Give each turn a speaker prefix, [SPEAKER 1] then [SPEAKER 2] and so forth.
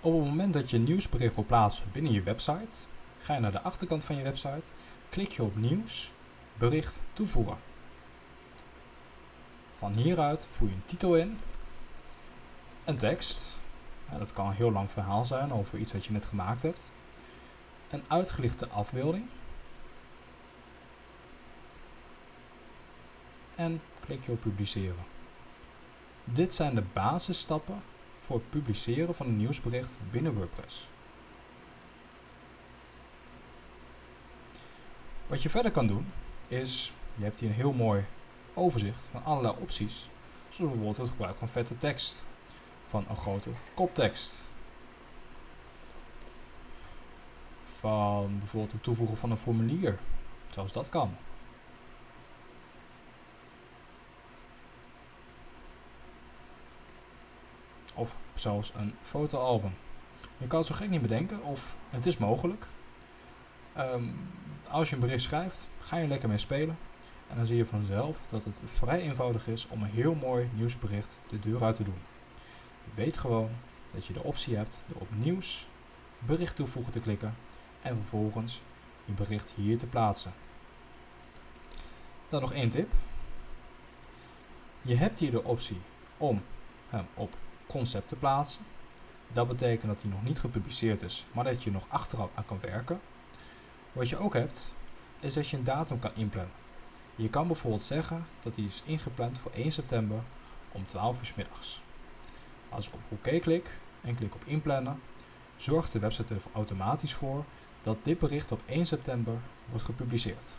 [SPEAKER 1] Op het moment dat je een nieuwsbericht wil plaatsen binnen je website, ga je naar de achterkant van je website, klik je op nieuws, bericht toevoegen. Van hieruit voer je een titel in, een tekst, dat kan een heel lang verhaal zijn over iets wat je net gemaakt hebt, een uitgelichte afbeelding en klik je op publiceren. Dit zijn de basisstappen voor het publiceren van een nieuwsbericht binnen WordPress. Wat je verder kan doen is, je hebt hier een heel mooi overzicht van allerlei opties, zoals bijvoorbeeld het gebruik van vette tekst, van een grote koptekst, van bijvoorbeeld het toevoegen van een formulier, zoals dat kan. Of zelfs een fotoalbum. Je kan het zo gek niet bedenken, of het is mogelijk. Ehm, als je een bericht schrijft, ga je lekker mee spelen. En dan zie je vanzelf dat het vrij eenvoudig is om een heel mooi nieuwsbericht de deur uit te doen. Weet gewoon dat je de optie hebt door op nieuws, bericht toevoegen te klikken en vervolgens je bericht hier te plaatsen. Dan nog één tip. Je hebt hier de optie om hem op concept te plaatsen. Dat betekent dat hij nog niet gepubliceerd is, maar dat je nog achteraf aan kan werken. Wat je ook hebt, is dat je een datum kan inplannen. Je kan bijvoorbeeld zeggen dat die is ingepland voor 1 september om 12 uur s middags. Als ik op OK klik en klik op inplannen, zorgt de website er automatisch voor dat dit bericht op 1 september wordt gepubliceerd.